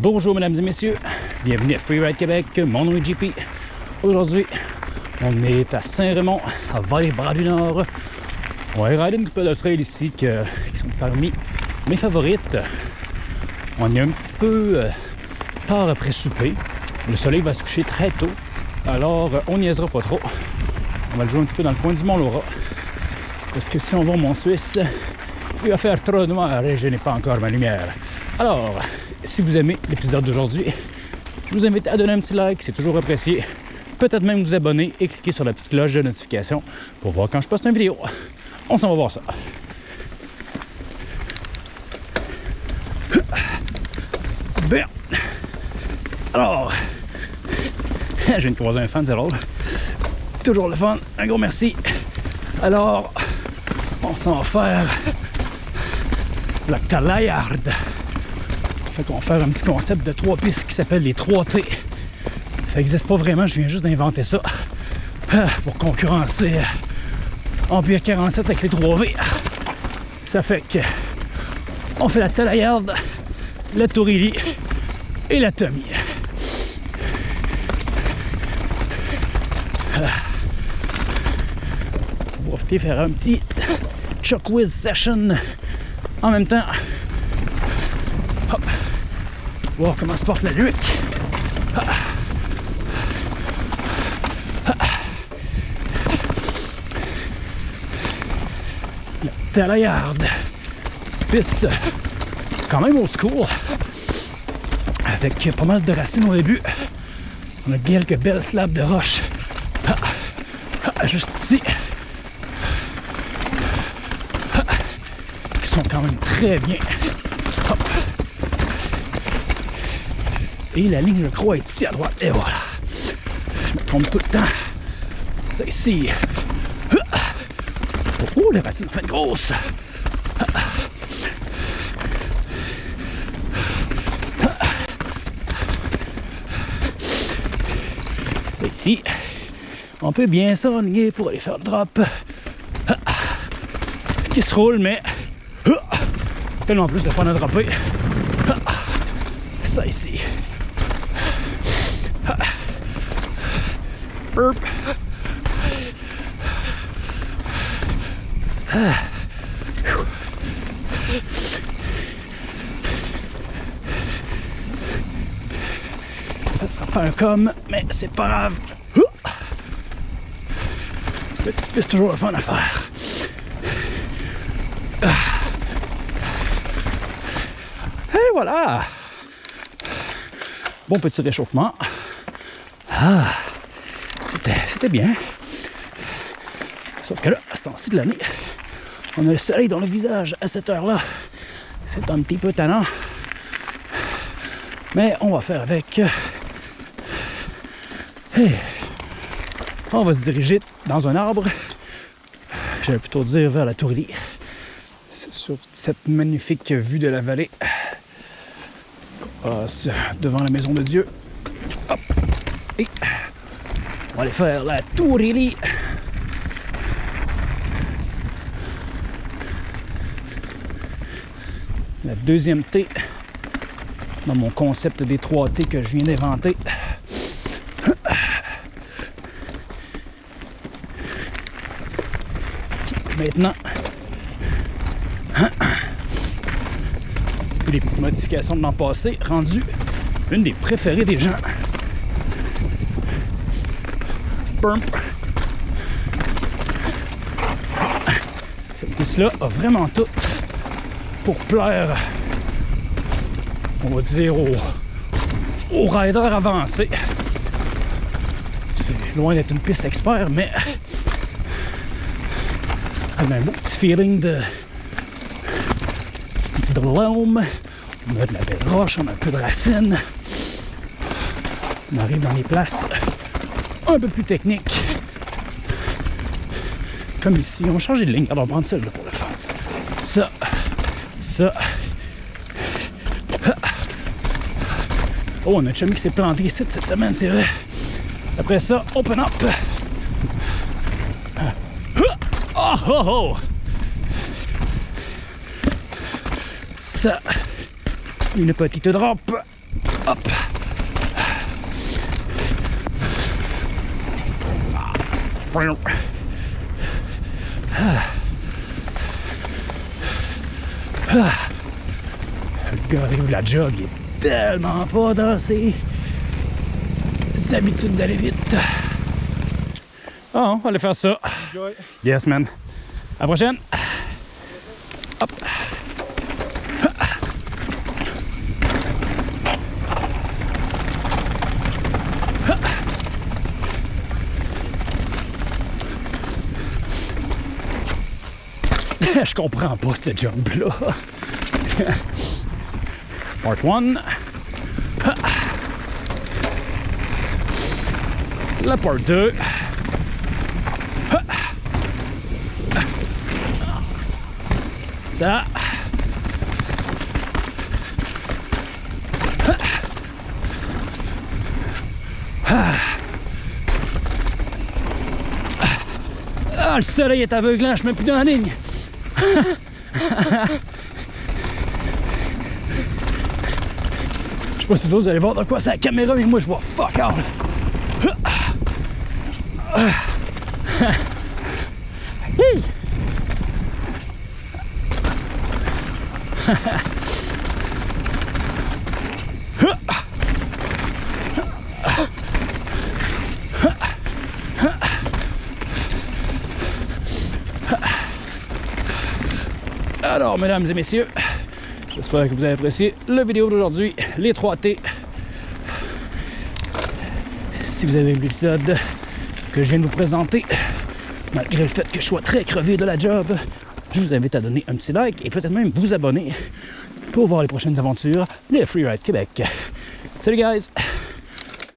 Bonjour mesdames et messieurs, bienvenue à Freeride Québec, mon nom est JP. Aujourd'hui, on est à Saint-Raymond, à Vallée-Bras du Nord. On va rider un petit peu de trail ici qui sont parmi mes favorites. On est un petit peu euh, tard après souper. Le soleil va se coucher très tôt, alors euh, on niaisera pas trop. On va le jouer un petit peu dans le coin du Mont-Laura. Parce que si on va au Mont-Suisse, il va faire trop noir et je n'ai pas encore ma lumière. Alors, si vous aimez l'épisode d'aujourd'hui, je vous invite à donner un petit like, c'est toujours apprécié. Peut-être même vous abonner et cliquer sur la petite cloche de notification pour voir quand je poste une vidéo. On s'en va voir ça. Bien. Alors, je viens de croiser un fan, c'est drôle. Toujours le fun. Un gros merci. Alors, on s'en va faire la Talayarde. Fait va faire un petit concept de trois pistes qui s'appelle les 3T. Ça n'existe pas vraiment, je viens juste d'inventer ça ah, pour concurrencer Empire 47 avec les 3V. Ça fait que on fait la Talayarde, la Tourilly et la Tommy. On va profiter faire un petit Chuck Whiz session en même temps. Hop. Voir comment se porte la nuque. La Talayarde. Petite piste quand même old school. Avec pas mal de racines au début. On a quelques belles slabs de roche. Juste ici. Qui sont quand même très bien. Et la ligne, je crois, est ici à droite. Et voilà. Je me trompe tout le temps. C'est ici. Oh, racines sont fait grosses. Et ici, on peut bien s'enligner pour aller faire le drop. Qui se roule, mais tellement plus de fun à dropper. Ça ici. Ça sera pas un com, mais c'est pas grave. C'est toujours le fun à faire. Et voilà! Bon petit réchauffement. Ah, c'était bien. Sauf que là, à ce temps-ci de l'année, on a le soleil dans le visage à cette heure-là. C'est un petit peu tannant. Mais on va faire avec. Hey. On va se diriger dans un arbre. J'allais plutôt dire vers la Tourlie. Sur cette magnifique vue de la vallée. On passe devant la maison de Dieu. Hop. Et on va aller faire la Tourlie. La deuxième T dans mon concept des 3 T que je viens d'inventer. Maintenant, les petites modifications de l'an passé, rendu une des préférées des gens. Cette piste-là a vraiment tout pour plaire, on va dire, aux, aux riders avancés. C'est loin d'être une piste expert, mais on a un beau petit feeling de, de l'homme. On a de la belle roche, on a un peu de racines. On arrive dans les places un peu plus techniques. Comme ici, on va changer de ligne. Alors, on va prendre celle là pour le faire. Ça, ça. Oh, on a un chummy qui s'est planté ici cette semaine, c'est vrai. Après ça, open up. Oh, oh, oh. Ça, une petite drop Hop. Le gars arrive la jog, il est tellement pas dans ses habitudes d'aller vite. Oh, on va aller faire ça. Enjoy. Yes, man. À la prochaine. Je comprends pas ce jump-là. Part 1. La part 2. Ça. Ah, le soleil est aveuglant, je mets plus dans la ligne. Je sais pas si vous allez voir dans quoi c'est la caméra, mais moi je vois fuck all. Alors, mesdames et messieurs, j'espère que vous avez apprécié la vidéo d'aujourd'hui, les 3T. Si vous avez aimé l'épisode que je viens de vous présenter, malgré le fait que je sois très crevé de la job, je vous invite à donner un petit like et peut-être même vous abonner pour voir les prochaines aventures des Freeride Québec. Salut guys!